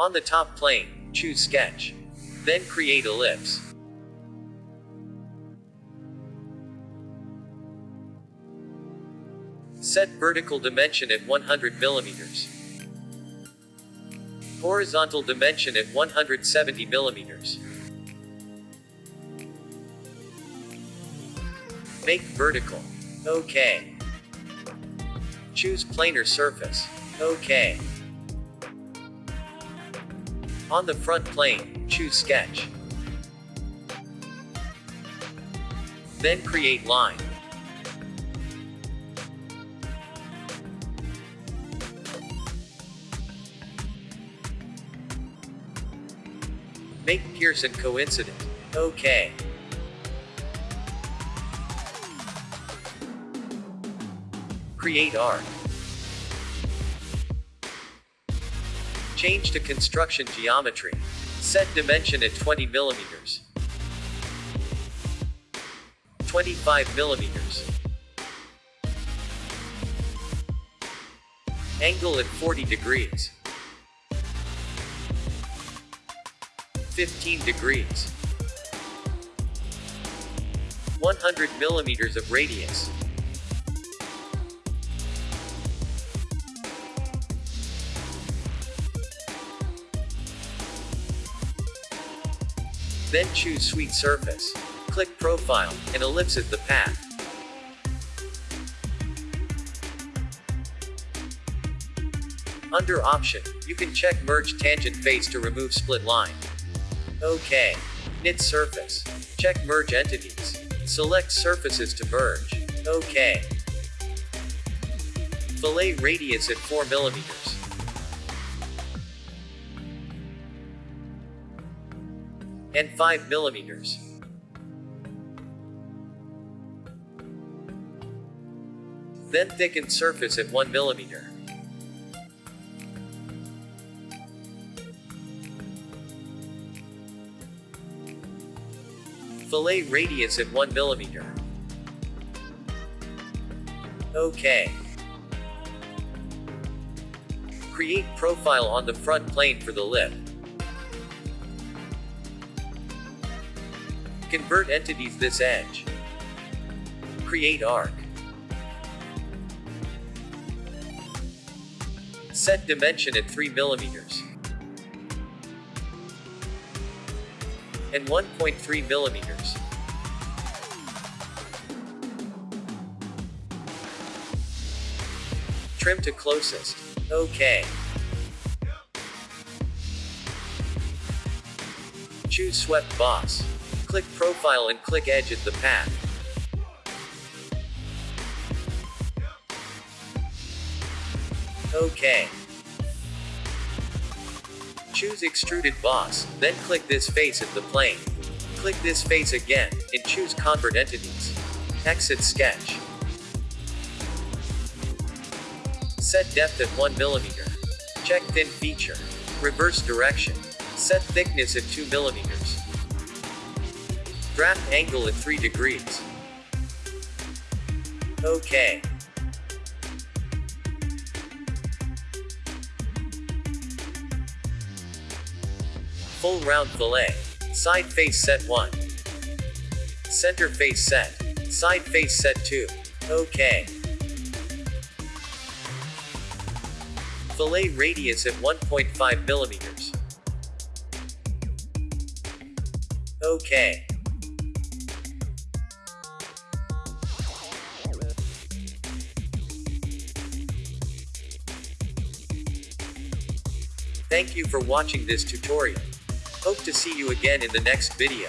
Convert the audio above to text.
On the top plane, choose Sketch. Then create ellipse. Set vertical dimension at 100 millimeters. Horizontal dimension at 170 millimeters. Make vertical. OK. Choose planar surface. OK. On the front plane, choose sketch. Then create line. Make Pearson coincident. OK. Create arc. Change to construction geometry. Set dimension at 20 millimeters. 25 millimeters. Angle at 40 degrees. 15 degrees. 100 millimeters of radius. Then choose Swept Surface. Click Profile, and ellipse the path. Under Option, you can check Merge Tangent Face to remove split line. OK. Knit Surface. Check Merge Entities. Select surfaces to merge. OK. Fillet radius at 4 millimeters. And 5 millimeters. Then thicken surface at 1 millimeter. Fillet radius at 1 millimeter. OK. Create profile on the front plane for the lip. Convert entities this edge. Create arc. Set dimension at 3 millimeters. And 1.3 millimeters. Trim to closest. OK. Choose swept boss. Click Profile and click Edge at the path. OK. Choose Extruded Boss, then click this face at the plane. Click this face again, and choose Convert Entities. Exit Sketch. Set depth at 1 mm. Check Thin feature. Reverse direction. Set thickness at 2 Draft angle at 3 degrees. OK. Full round fillet. Side face set 1. Center face set. Side face set 2. OK. Fillet radius at 1.5 millimeters. OK. Thank you for watching this tutorial. Hope to see you again in the next video.